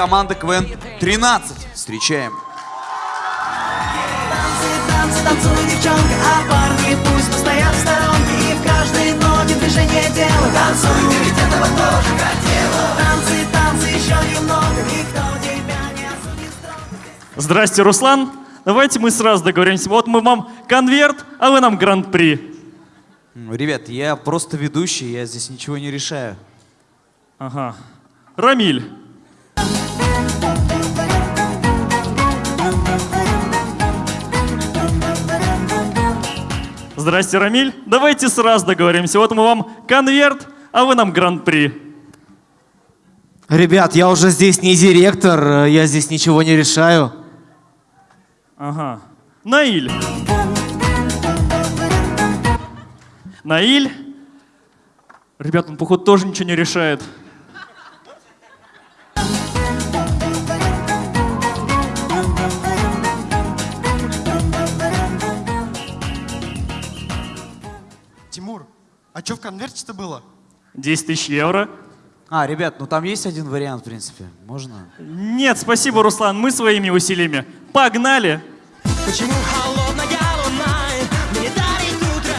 команда КВН 13. Встречаем. Танцы, танцуй, девчонка, а парни пусть постоят в сторонке И в каждой ноте движение делают Танцуй, ты ведь этого тоже хотела Танцы, танцы, еще немного Никто тебя не осудит строго Здрасте, Руслан. Давайте мы сразу договоримся. Вот мы вам конверт, а вы нам гран-при. Ребят, я просто ведущий, я здесь ничего не решаю. Ага. Рамиль. Здрасте, Рамиль. Давайте сразу договоримся. Вот мы вам конверт, а вы нам гран-при. Ребят, я уже здесь не директор, э, я здесь ничего не решаю. Ага. Наиль. Наиль. Ребят, он, походу, тоже ничего не решает. Что в конверте-то было? 10 тысяч евро. А, ребят, ну там есть один вариант, в принципе. Можно? Нет, спасибо, Руслан, мы своими усилиями. Погнали! Почему? Холодная луна мне дарит утро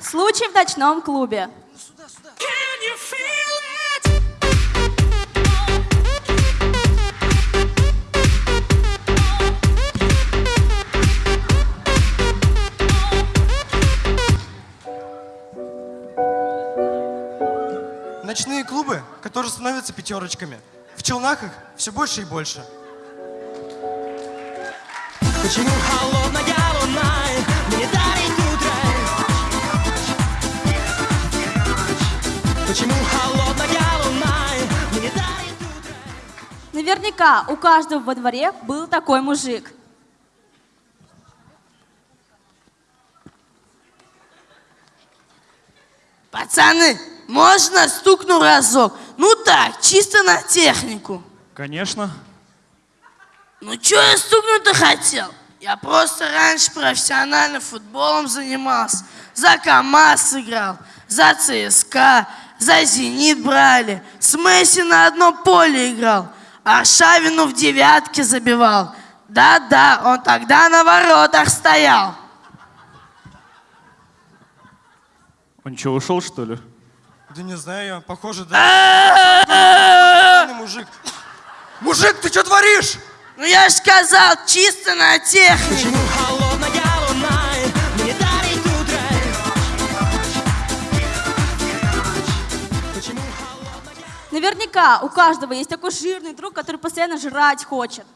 Случай в ночном клубе. Ночные клубы, которые становятся пятерочками. В челнах их все больше и больше. Почему? Холодная луна мне дарит утро Почему? Холодная луна мне дарит утро Наверняка у каждого во дворе был такой мужик. Пацаны, можно стукну разок? Ну так, чисто на технику. Конечно. Ну чё я стукнуть-то хотел? Я просто раньше профессионально футболом занимался. За КамАЗ играл, за ЦСКА, за Зенит брали. С Месси на одном поле играл. А Шавину в девятке забивал. Да-да, он тогда на воротах стоял. Он что, ушел, что ли? Да не знаю, я, похоже, да. Мужик. Мужик, ты что творишь? Ну я ж сказал, чисто на технику. Наверняка у каждого есть такой жирный друг, который постоянно жрать хочет.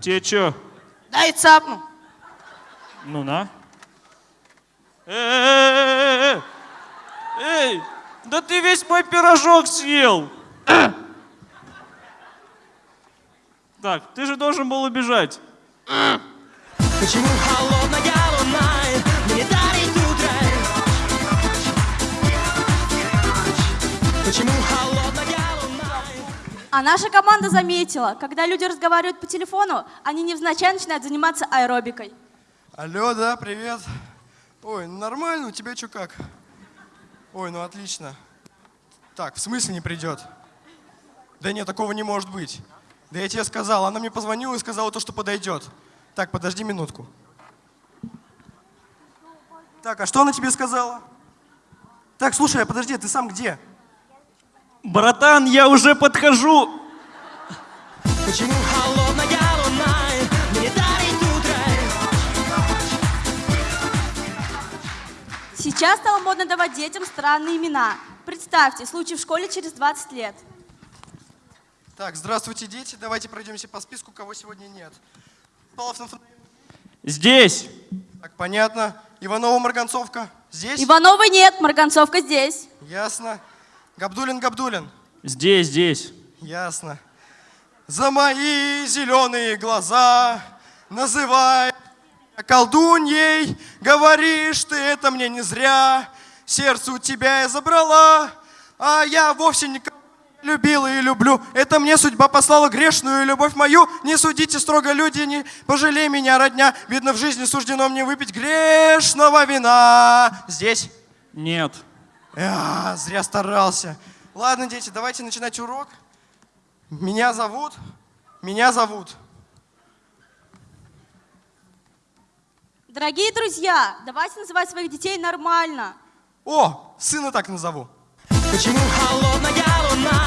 Тебе что? Дай цапну. Ну на. Э-э-э-э-э! Эй, да ты весь мой пирожок съел. Так, ты же должен был убежать. Почему? Холодная А наша команда заметила, когда люди разговаривают по телефону, они невзначай начинают заниматься аэробикой. Алло, да, привет. Ой, ну нормально, у тебя что как? Ой, ну отлично. Так, в смысле не придет? Да нет, такого не может быть. Да я тебе сказал, она мне позвонила и сказала то, что подойдет. Так, подожди минутку. Так, а что она тебе сказала? Так, слушай, а подожди, ты сам где? Братан, я уже подхожу. Почему? Холодная луна мне дарит утро Сейчас стало модно давать детям странные имена. Представьте, случай в школе через 20 лет. Так, здравствуйте, дети. Давайте пройдемся по списку, кого сегодня нет. Павлов Наф- Здесь. Так, понятно. Иванова Марганцовка. Здесь? Ивановой нет, Марганцовка здесь. Ясно. Габдулин Габдулин. Здесь, здесь. Ясно. За мои зеленые глаза называй меня колдуньей, говоришь ты это мне не зря. сердце у тебя я забрала, а я вовсе никого не любила и люблю. Это мне судьба послала грешную любовь мою. Не судите строго люди, не пожалей меня, родня. Видно, в жизни суждено мне выпить грешного вина. Здесь. Нет. А, зря старался. Ладно, дети, давайте начинать урок. Меня зовут, меня зовут. Дорогие друзья, давайте называть своих детей нормально. О, сына так назову. Почему холодная луна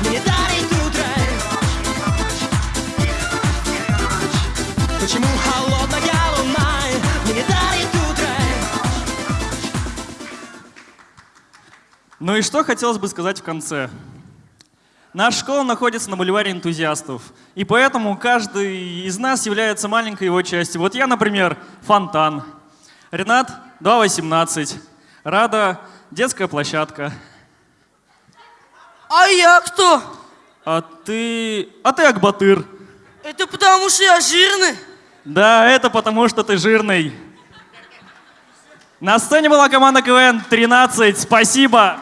мне дарит утро? Почему холодная Ну и что хотелось бы сказать в конце? Наша школа находится на бульваре энтузиастов, и поэтому каждый из нас является маленькой его частью. Вот я, например, фонтан, Ренат 2.18, Рада детская площадка, А я кто? а ты... а ты Акбатыр. Это потому что я жирный. Да, это потому, что ты жирный. На сцене была команда КВН 13. Спасибо.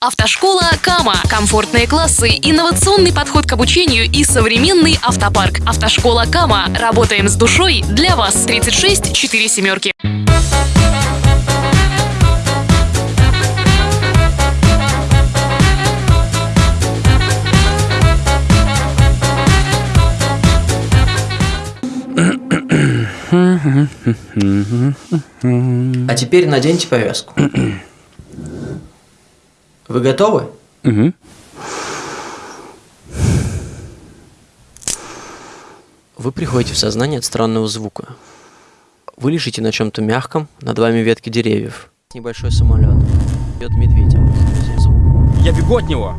Автошкола Кама. Комфортные классы, инновационный подход к обучению и современный автопарк. Автошкола Кама. Работаем с душой для вас. 36 4 семерки. А теперь наденьте повязку. Вы готовы? Вы приходите в сознание от странного звука. Вы лежите на чем-то мягком, над вами ветки деревьев. Небольшой самолет. Идет медведь. Я бегу от него.